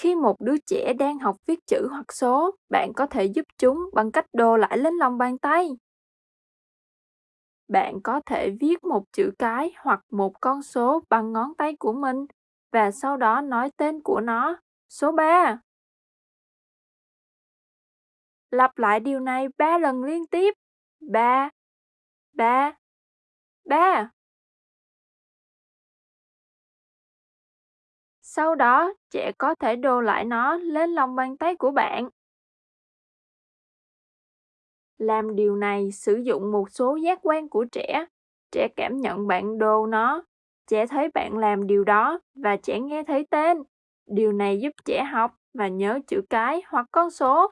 Khi một đứa trẻ đang học viết chữ hoặc số, bạn có thể giúp chúng bằng cách đồ lại lên lòng bàn tay. Bạn có thể viết một chữ cái hoặc một con số bằng ngón tay của mình và sau đó nói tên của nó. Số 3. Lặp lại điều này 3 lần liên tiếp. 3 3 3 Sau đó, trẻ có thể đồ lại nó lên lòng bàn tay của bạn. Làm điều này sử dụng một số giác quan của trẻ. Trẻ cảm nhận bạn đồ nó. Trẻ thấy bạn làm điều đó và trẻ nghe thấy tên. Điều này giúp trẻ học và nhớ chữ cái hoặc con số.